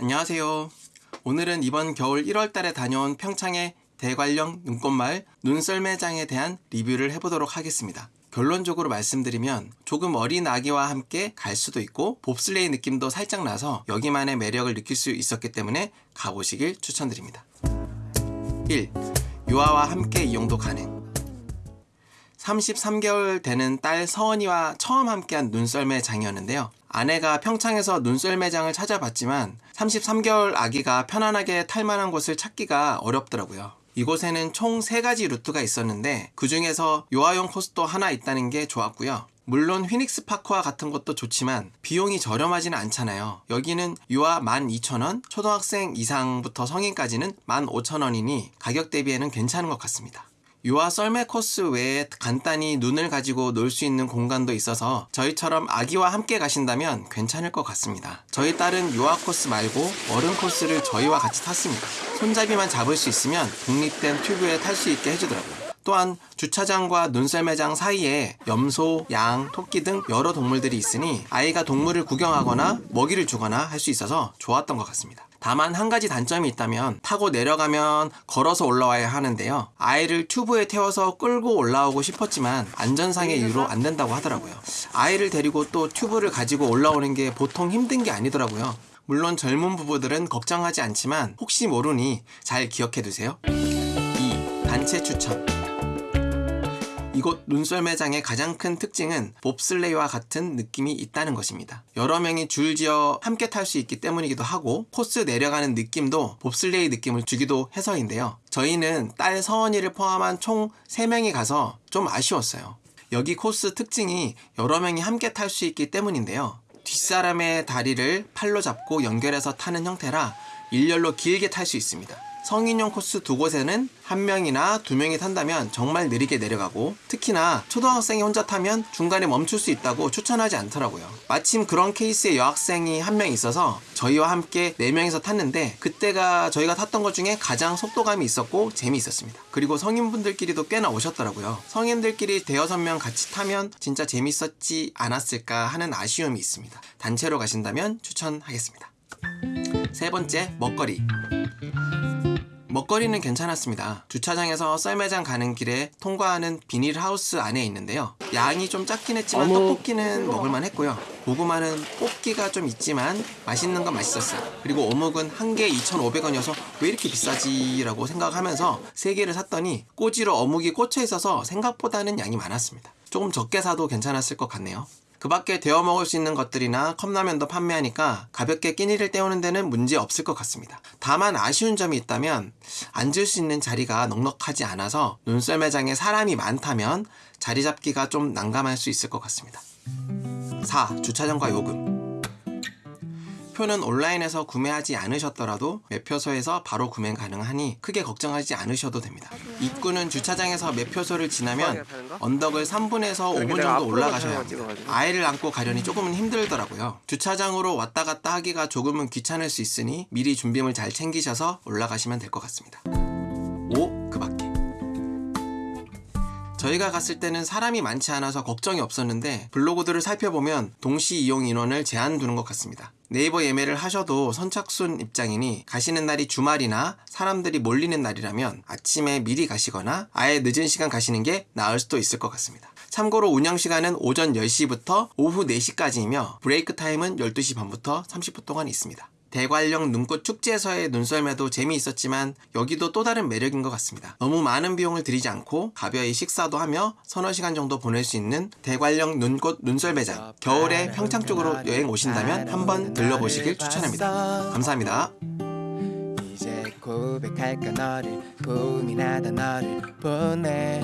안녕하세요. 오늘은 이번 겨울 1월달에 다녀온 평창의 대관령 눈꽃마을 눈썰매장에 대한 리뷰를 해보도록 하겠습니다. 결론적으로 말씀드리면 조금 어린 아기와 함께 갈 수도 있고 봅슬레이 느낌도 살짝 나서 여기만의 매력을 느낄 수 있었기 때문에 가보시길 추천드립니다. 1. 유아와 함께 이용도 가능 33개월 되는 딸 서원이와 처음 함께한 눈썰매 장이었는데요. 아내가 평창에서 눈썰 매장을 찾아봤지만 33개월 아기가 편안하게 탈 만한 곳을 찾기가 어렵더라고요. 이곳에는 총 3가지 루트가 있었는데 그 중에서 요아용 코스도 하나 있다는 게 좋았고요. 물론 휘닉스 파크와 같은 것도 좋지만 비용이 저렴하지는 않잖아요. 여기는 유아 12,000원, 초등학생 이상부터 성인까지는 15,000원이니 가격 대비에는 괜찮은 것 같습니다. 유아 썰매 코스 외에 간단히 눈을 가지고 놀 수 있는 공간도 있어서 저희처럼 아기와 함께 가신다면 괜찮을 것 같습니다. 저희 딸은 유아 코스 말고 어른 코스를 저희와 같이 탔습니다. 손잡이만 잡을 수 있으면 독립된 튜브에 탈 수 있게 해주더라고요. 또한 주차장과 눈썰매장 사이에 염소, 양, 토끼 등 여러 동물들이 있으니 아이가 동물을 구경하거나 먹이를 주거나 할 수 있어서 좋았던 것 같습니다. 다만 한 가지 단점이 있다면 타고 내려가면 걸어서 올라와야 하는데요. 아이를 튜브에 태워서 끌고 올라오고 싶었지만 안전상의 이유로 안 된다고 하더라고요. 아이를 데리고 또 튜브를 가지고 올라오는 게 보통 힘든 게 아니더라고요. 물론 젊은 부부들은 걱정하지 않지만 혹시 모르니 잘 기억해 두세요. 2. 단체 추천 이곳 눈썰 매장의 가장 큰 특징은 봅슬레이와 같은 느낌이 있다는 것입니다. 여러 명이 줄지어 함께 탈 수 있기 때문이기도 하고 코스 내려가는 느낌도 봅슬레이 느낌을 주기도 해서인데요. 저희는 딸 서원이를 포함한 총 3명이 가서 좀 아쉬웠어요. 여기 코스 특징이 여러 명이 함께 탈 수 있기 때문인데요. 뒷사람의 다리를 팔로 잡고 연결해서 타는 형태라 일렬로 길게 탈 수 있습니다. 성인용 코스 두 곳에는 한 명이나 두 명이 탄다면 정말 느리게 내려가고 특히나 초등학생이 혼자 타면 중간에 멈출 수 있다고 추천하지 않더라고요. 마침 그런 케이스의 여학생이 한 명 있어서 저희와 함께 네 명이서 탔는데 그때가 저희가 탔던 것 중에 가장 속도감이 있었고 재미있었습니다. 그리고 성인분들끼리도 꽤나 오셨더라고요. 성인들끼리 대여섯 명 같이 타면 진짜 재밌었지 않았을까 하는 아쉬움이 있습니다. 단체로 가신다면 추천하겠습니다. 세 번째, 먹거리. 먹거리는 괜찮았습니다. 주차장에서 썰매장 가는 길에 통과하는 비닐하우스 안에 있는데요. 양이 좀 작긴 했지만 떡볶이는 먹을만 했고요. 고구마는 뽑기가 좀 있지만 맛있는 건 맛있었어요. 그리고 어묵은 한 개에 2,500원이어서 왜 이렇게 비싸지? 라고 생각하면서 3개를 샀더니 꼬지로 어묵이 꽂혀 있어서 생각보다는 양이 많았습니다. 조금 적게 사도 괜찮았을 것 같네요. 그 밖에 데워 먹을 수 있는 것들이나 컵라면도 판매하니까 가볍게 끼니를 때우는 데는 문제 없을 것 같습니다. 다만 아쉬운 점이 있다면 앉을 수 있는 자리가 넉넉하지 않아서 눈썰 매장에 사람이 많다면 자리 잡기가 좀 난감할 수 있을 것 같습니다. 4. 주차장과 요금 표는 온라인에서 구매하지 않으셨더라도 매표소에서 바로 구매 가능하니 크게 걱정하지 않으셔도 됩니다. 입구는 주차장에서 매표소를 지나면 언덕을 3분에서 5분 정도 올라가셔야 합니다. 아이를 안고 가려니 조금은 힘들더라고요. 주차장으로 왔다 갔다 하기가 조금은 귀찮을 수 있으니 미리 준비물 잘 챙기셔서 올라가시면 될 것 같습니다. 5. 그 밖에 저희가 갔을 때는 사람이 많지 않아서 걱정이 없었는데 블로그들을 살펴보면 동시 이용 인원을 제한 두는 것 같습니다. 네이버 예매를 하셔도 선착순 입장이니 가시는 날이 주말이나 사람들이 몰리는 날이라면 아침에 미리 가시거나 아예 늦은 시간 가시는 게 나을 수도 있을 것 같습니다. 참고로 운영 시간은 오전 10시부터 오후 4시까지이며 브레이크 타임은 12시 반부터 30분 동안 있습니다. 대관령 눈꽃 축제에서의 눈썰매도 재미있었지만 여기도 또 다른 매력인 것 같습니다. 너무 많은 비용을 들이지 않고 가벼이 식사도 하며 서너 시간 정도 보낼 수 있는 대관령 눈꽃 눈썰매장 겨울에 평창 쪽으로 여행 오신다면 한번 들려보시길 추천합니다. 감사합니다. 고백할까 너를 나다 너를 보내